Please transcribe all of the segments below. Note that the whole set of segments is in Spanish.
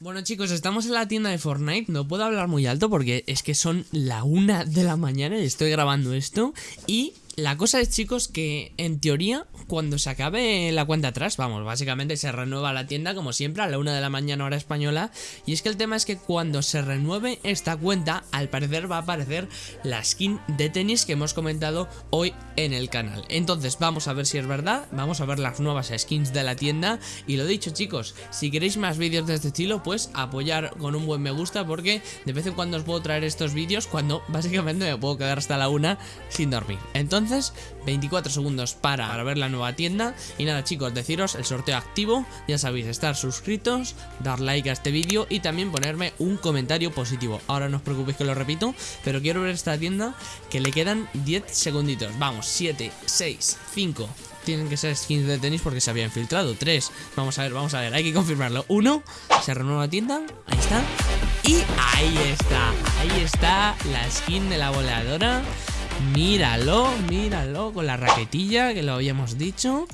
Bueno chicos, estamos en la tienda de Fortnite, no puedo hablar muy alto porque es que son la una de la mañana y estoy grabando esto y la cosa es, chicos, que en teoría, cuando se acabe la cuenta atrás, vamos, básicamente se renueva la tienda como siempre a la una de la mañana hora española. Y es que el tema es que cuando se renueve esta cuenta, al parecer va a aparecer la skin de tenis que hemos comentado hoy en el canal. Entonces, vamos a ver si es verdad, vamos a ver las nuevas skins de la tienda. Y lo dicho, chicos, si queréis más vídeos de este estilo, pues apoyar con un buen me gusta porque de vez en cuando os puedo traer estos vídeos cuando básicamente me puedo quedar hasta la una sin dormir. Entonces, entonces 24 segundos para, ver la nueva tienda y nada chicos, deciros el sorteo activo, ya sabéis, estar suscritos, dar like a este vídeo y también ponerme un comentario positivo. Ahora no os preocupéis que lo repito, pero quiero ver esta tienda que le quedan 10 segunditos. Vamos, 7, 6, 5, tienen que ser skins de tenis porque se había infiltrado. 3, vamos a ver, vamos a ver, hay que confirmarlo. 1, se renueva la tienda, ahí está. Y ahí está, ahí está la skin de la voladora Míralo, míralo con la raquetilla que lo habíamos dicho.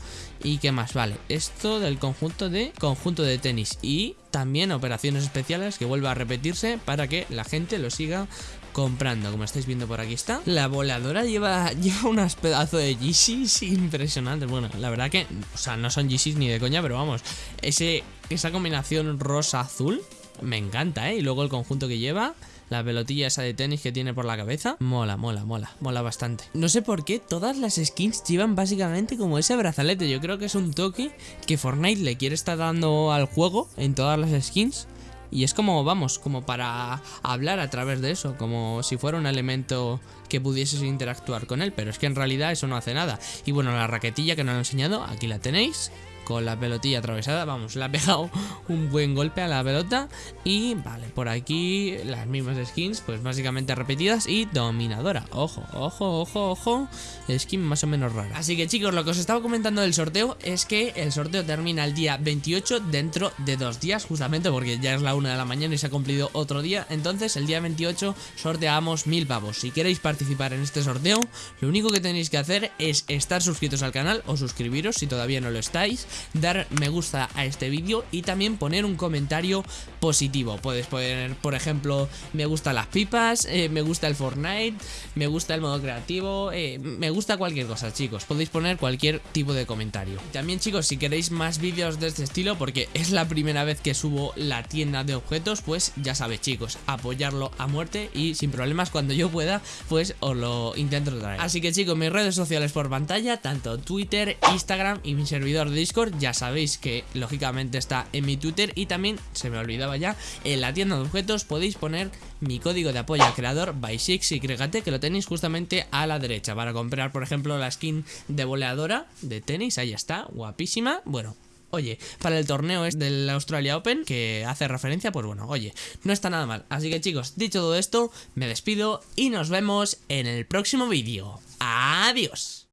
¿Y qué más? Vale, esto del conjunto de conjunto de tenis y también operaciones especiales que vuelva a repetirse para que la gente lo siga comprando, como estáis viendo por aquí está. La voladora lleva, lleva unas pedazos de Yeezys impresionantes. Bueno, la verdad que, o sea, no son Yeezys ni de coña, pero vamos, ese, esa combinación rosa-azul me encanta, ¿eh? Y luego el conjunto que lleva la pelotilla esa de tenis que tiene por la cabeza. Mola, mola, mola, mola bastante. No sé por qué todas las skins llevan básicamente como ese brazalete. Yo creo que es un toque que Fortnite le quiere estar dando al juego en todas las skins. Y es como, vamos, como para hablar a través de eso, como si fuera un elemento que pudieses interactuar con él, pero es que en realidad eso no hace nada. Y bueno, la raquetilla que nos han enseñado, aquí la tenéis, con la pelotilla atravesada. Vamos, le ha pegado un buen golpe a la pelota. Y vale, por aquí las mismas skins, pues básicamente repetidas y dominadora. Ojo, ojo, ojo, ojo. Skin más o menos rara. Así que chicos, lo que os estaba comentando del sorteo es que el sorteo termina el día 28 dentro de dos días, justamente porque ya es la una de la mañana y se ha cumplido otro día. Entonces, el día 28 sorteamos mil pavos. Si queréis participar en este sorteo, lo único que tenéis que hacer es estar suscritos al canal o suscribiros si todavía no lo estáis dar me gusta a este vídeo y también poner un comentario positivo. Puedes poner, por ejemplo, me gusta las pipas, eh, me gusta el Fortnite, me gusta el modo creativo, eh, me gusta cualquier cosa, chicos. Podéis poner cualquier tipo de comentario. También, chicos, si queréis más vídeos de este estilo, porque es la primera vez que subo la tienda de objetos, pues ya sabéis, chicos, apoyarlo a muerte y sin problemas cuando yo pueda, pues os lo intento traer. Así que, chicos, mis redes sociales por pantalla, tanto Twitter, Instagram y mi servidor de Discord, ya sabéis que lógicamente está en mi Twitter y también, se me olvidaba ya, en la tienda de objetos podéis poner mi código de apoyo al creador by y que lo tenéis justamente a la derecha para comprar por ejemplo la skin de boleadora de tenis, ahí está, guapísima, bueno, Oye, para el torneo es del Australia Open que hace referencia, pues bueno, oye, no está nada mal. Así que chicos, dicho todo esto, me despido y nos vemos en el próximo vídeo. Adiós.